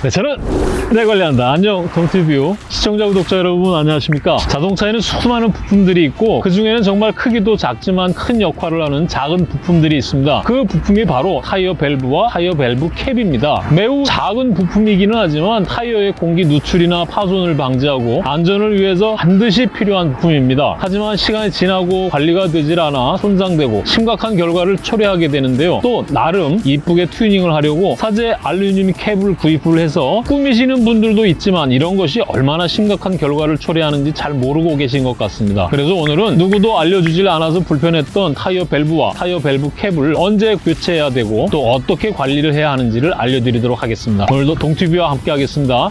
네, 저는 내 관리한다. 안녕, 동티뷰. 시청자, 구독자 여러분, 안녕하십니까? 자동차에는 수많은 부품들이 있고, 그 중에는 정말 크기도 작지만 큰 역할을 하는 작은 부품들이 있습니다. 그 부품이 바로 타이어 밸브와 타이어 밸브 캡입니다. 매우 작은 부품이기는 하지만 타이어의 공기 누출이나 파손을 방지하고 안전을 위해서 반드시 필요한 부품입니다. 하지만 시간이 지나고 관리가 되질 않아 손상되고 심각한 결과를 초래하게 되는데요. 또 나름 이쁘게 튜닝을 하려고 사제 알루미늄 캡을 구입을 해서 꾸미시는 분들도 있지만 이런 것이 얼마나 심각한 결과를 초래하는지 잘 모르고 계신 것 같습니다. 그래서 오늘은 누구도 알려주질 않아서 불편했던 타이어 밸브와 타이어 밸브 캡을 언제 교체해야 되고 또 어떻게 관리를 해야 하는지를 알려드리도록 하겠습니다. 오늘도 동티뷰와 함께 하겠습니다.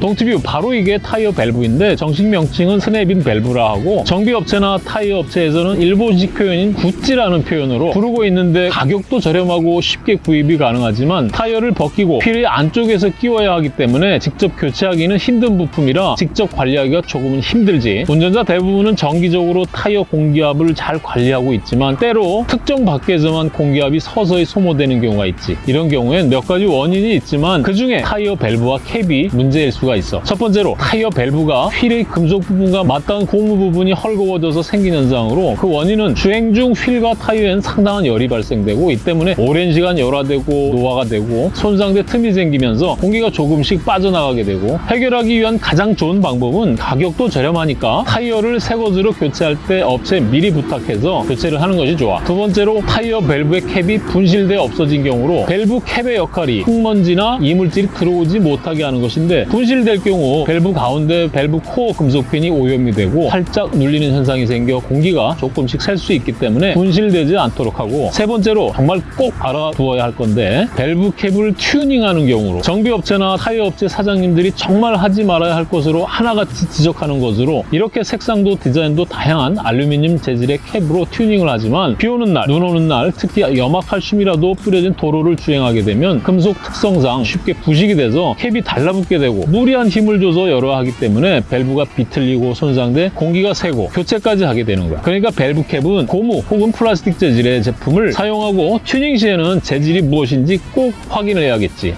동티뷰 바로 이게 타이어 밸브인데 정식 명칭은 snap-in 밸브라 하고 정비업체나 타이어 업체에서는 일본식 표현인 구찌라는 표현으로 부르고 있는데 가격도 저렴하고 쉽게 구입이 가능하지만 타이어를 벗기고 휠의 안쪽에서 끼워야 하기 때문에 직접 교체하기는 힘든 부품이라 직접 관리하기가 조금은 힘들지. 운전자 대부분은 정기적으로 타이어 공기압을 잘 관리하고 있지만 때로 특정 바퀴에서만 공기압이 서서히 소모되는 경우가 있지. 이런 경우엔 몇 가지 원인이 있지만 그 중에 타이어 밸브와 캡이 문제일 수가 있어. 첫 번째로 타이어 밸브가 휠의 금속 부분과 맞닿은 고무 부분이 헐거워져서 생긴 현상으로 그 원인은 주행 중 휠과 타이어엔 상당한 열이 발생되고 이 때문에 오랜 시간 열화되고 노화가 되고 손상돼 틈이 생기면서 공기가 조금씩 빠져나가게 되고 해결하기 위한 가장 좋은 방법은 가격도 저렴하니까 타이어를 새 것으로 교체할 때 업체에 미리 부탁해서 교체를 하는 것이 좋아. 두 번째로 타이어 밸브의 캡이 분실돼 없어진 경우로 밸브 캡의 역할이 흙먼지나 이물질이 들어오지 못하게 하는 것인데 분실 될 경우 밸브 가운데 밸브 코어 금속핀이 오염이 되고 살짝 눌리는 현상이 생겨 공기가 조금씩 셀 수 있기 때문에 분실되지 않도록 하고 세 번째로 정말 꼭 알아두어야 할 건데 밸브 캡을 튜닝하는 경우로 정비업체나 타이어업체 사장님들이 정말 하지 말아야 할 것으로 하나같이 지적하는 것으로 이렇게 색상도 디자인도 다양한 알루미늄 재질의 캡으로 튜닝을 하지만 비 오는 날, 눈 오는 날 특히 염화칼슘이라도 뿌려진 도로를 주행하게 되면 금속 특성상 쉽게 부식이 돼서 캡이 달라붙게 되고 무리한 힘을 줘서 열려 하기 때문에 밸브가 비틀리고 손상돼 공기가 새고 교체까지 하게 되는 거야. 그러니까 밸브 캡은 고무 혹은 플라스틱 재질의 제품을 사용하고 튜닝 시에는 재질이 무엇인지 꼭 확인을 해야겠지.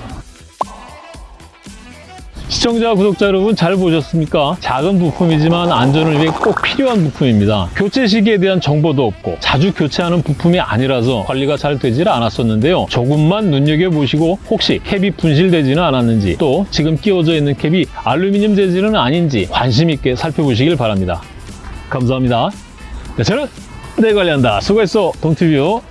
시청자, 구독자 여러분 잘 보셨습니까? 작은 부품이지만 안전을 위해 꼭 필요한 부품입니다. 교체 시기에 대한 정보도 없고 자주 교체하는 부품이 아니라서 관리가 잘 되질 않았었는데요. 조금만 눈여겨보시고 혹시 캡이 분실되지는 않았는지 또 지금 끼워져 있는 캡이 알루미늄 재질은 아닌지 관심 있게 살펴보시길 바랍니다. 감사합니다. 네, 저는 내 관리한다. 수고했어, 동티뷰.